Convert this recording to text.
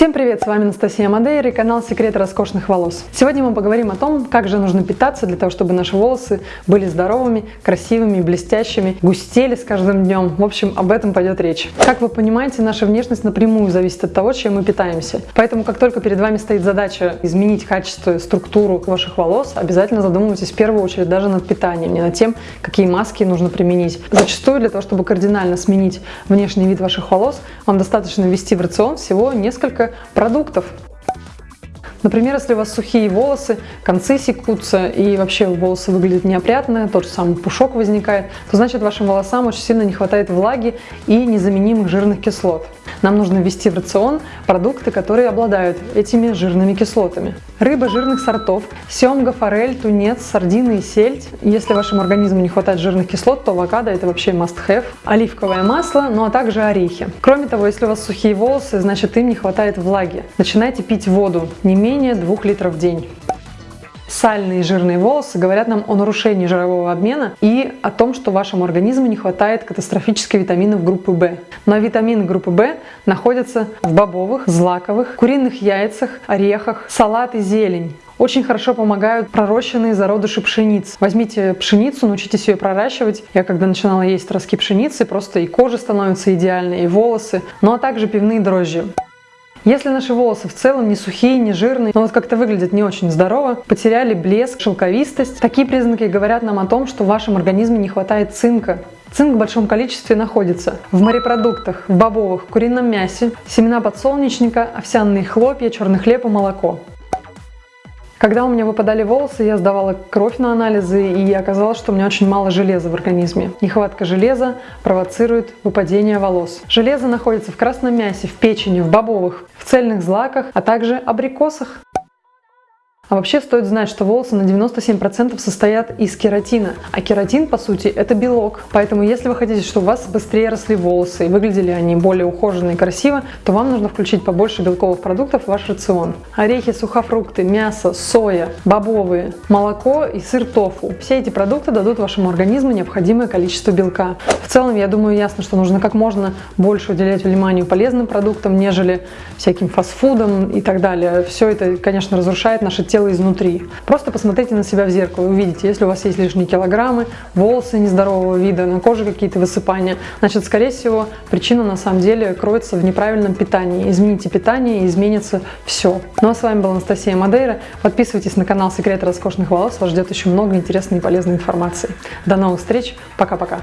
Всем привет, с вами Анастасия Мадейра и канал Секреты роскошных волос. Сегодня мы поговорим о том, как же нужно питаться для того, чтобы наши волосы были здоровыми, красивыми, блестящими, густели с каждым днем. В общем, об этом пойдет речь. Как вы понимаете, наша внешность напрямую зависит от того, чем мы питаемся. Поэтому, как только перед вами стоит задача изменить качество, структуру ваших волос, обязательно задумывайтесь в первую очередь даже над питанием, не над тем, какие маски нужно применить. Зачастую для того, чтобы кардинально сменить внешний вид ваших волос, вам достаточно ввести в рацион всего несколько продуктов. Например, если у вас сухие волосы, концы секутся и вообще волосы выглядят неопрятно, тот же самый пушок возникает, то значит вашим волосам очень сильно не хватает влаги и незаменимых жирных кислот. Нам нужно ввести в рацион продукты, которые обладают этими жирными кислотами. Рыба жирных сортов, семга, форель, тунец, сардины и сельдь. Если вашему организму не хватает жирных кислот, то авокадо это вообще must have. Оливковое масло, ну а также орехи. Кроме того, если у вас сухие волосы, значит им не хватает влаги. Начинайте пить воду не менее 2 литров в день. Сальные и жирные волосы говорят нам о нарушении жирового обмена и о том, что вашему организму не хватает катастрофически витаминов группы В. Но витамины группы В находятся в бобовых, злаковых, куриных яйцах, орехах, салат и зелень. Очень хорошо помогают пророщенные зародыши пшениц. Возьмите пшеницу, научитесь ее проращивать. Я когда начинала есть ростки пшеницы, просто и кожа становится идеальной, и волосы, ну а также пивные дрожжи. Если наши волосы в целом не сухие, не жирные, но вот как-то выглядят не очень здорово, потеряли блеск, шелковистость, такие признаки говорят нам о том, что в вашем организме не хватает цинка. Цинк в большом количестве находится в морепродуктах, в бобовых, курином мясе, семена подсолнечника, овсяные хлопья, черный хлеб и молоко. Когда у меня выпадали волосы, я сдавала кровь на анализы, и оказалось, что у меня очень мало железа в организме. Нехватка железа провоцирует выпадение волос. Железо находится в красном мясе, в печени, в бобовых, в цельных злаках, а также абрикосах. А вообще стоит знать, что волосы на 97% состоят из кератина. А кератин, по сути, это белок. Поэтому, если вы хотите, чтобы у вас быстрее росли волосы и выглядели они более ухоженно и красиво, то вам нужно включить побольше белковых продуктов в ваш рацион. Орехи, сухофрукты, мясо, соя, бобовые, молоко и сыр тофу. Все эти продукты дадут вашему организму необходимое количество белка. В целом, я думаю, ясно, что нужно как можно больше уделять вниманию полезным продуктам, нежели всяким фастфудам и так далее. Все это, конечно, разрушает наше тело тело изнутри. Просто посмотрите на себя в зеркало и увидите, если у вас есть лишние килограммы, волосы нездорового вида, на коже какие-то высыпания, значит, скорее всего, причина на самом деле кроется в неправильном питании. Измените питание и изменится все. Ну а с вами была Анастасия Мадейра. Подписывайтесь на канал Секреты роскошных волос, вас ждет еще много интересной и полезной информации. До новых встреч, пока-пока.